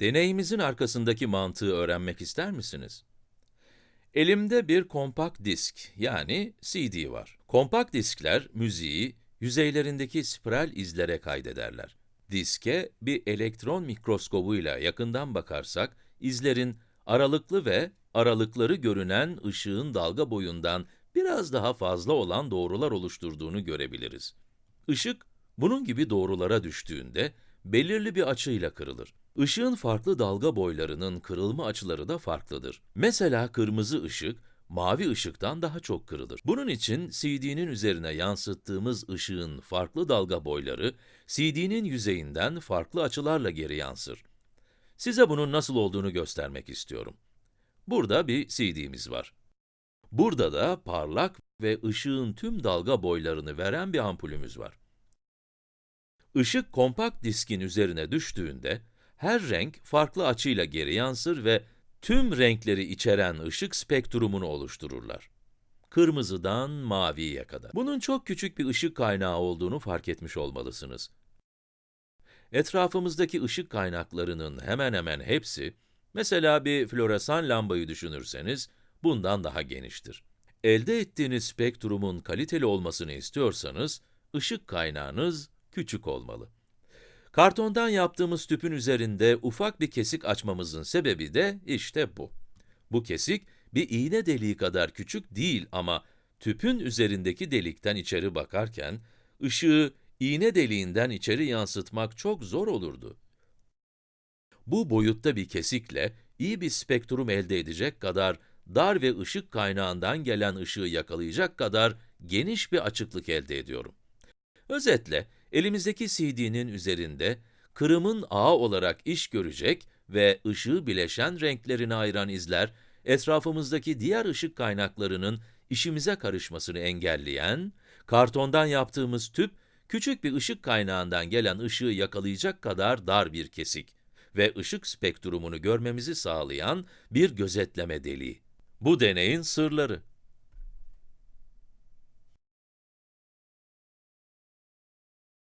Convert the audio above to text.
Deneyimizin arkasındaki mantığı öğrenmek ister misiniz? Elimde bir kompakt disk, yani CD var. Kompakt diskler, müziği yüzeylerindeki spiral izlere kaydederler. Diske bir elektron mikroskobuyla yakından bakarsak, izlerin aralıklı ve aralıkları görünen ışığın dalga boyundan biraz daha fazla olan doğrular oluşturduğunu görebiliriz. Işık, bunun gibi doğrulara düştüğünde, belirli bir açıyla kırılır. Işığın farklı dalga boylarının kırılma açıları da farklıdır. Mesela kırmızı ışık, mavi ışıktan daha çok kırılır. Bunun için CD'nin üzerine yansıttığımız ışığın farklı dalga boyları, CD'nin yüzeyinden farklı açılarla geri yansır. Size bunun nasıl olduğunu göstermek istiyorum. Burada bir CD'miz var. Burada da parlak ve ışığın tüm dalga boylarını veren bir ampulümüz var. Işık kompakt diskin üzerine düştüğünde, her renk farklı açıyla geri yansır ve tüm renkleri içeren ışık spektrumunu oluştururlar. Kırmızıdan maviye kadar. Bunun çok küçük bir ışık kaynağı olduğunu fark etmiş olmalısınız. Etrafımızdaki ışık kaynaklarının hemen hemen hepsi, mesela bir floresan lambayı düşünürseniz, bundan daha geniştir. Elde ettiğiniz spektrumun kaliteli olmasını istiyorsanız, ışık kaynağınız küçük olmalı. Kartondan yaptığımız tüpün üzerinde ufak bir kesik açmamızın sebebi de işte bu. Bu kesik, bir iğne deliği kadar küçük değil ama tüpün üzerindeki delikten içeri bakarken, ışığı iğne deliğinden içeri yansıtmak çok zor olurdu. Bu boyutta bir kesikle, iyi bir spektrum elde edecek kadar dar ve ışık kaynağından gelen ışığı yakalayacak kadar geniş bir açıklık elde ediyorum. Özetle, elimizdeki CD'nin üzerinde, kırımın ağı olarak iş görecek ve ışığı bileşen renklerini ayıran izler, etrafımızdaki diğer ışık kaynaklarının işimize karışmasını engelleyen, kartondan yaptığımız tüp, küçük bir ışık kaynağından gelen ışığı yakalayacak kadar dar bir kesik ve ışık spektrumunu görmemizi sağlayan bir gözetleme deliği. Bu deneyin sırları.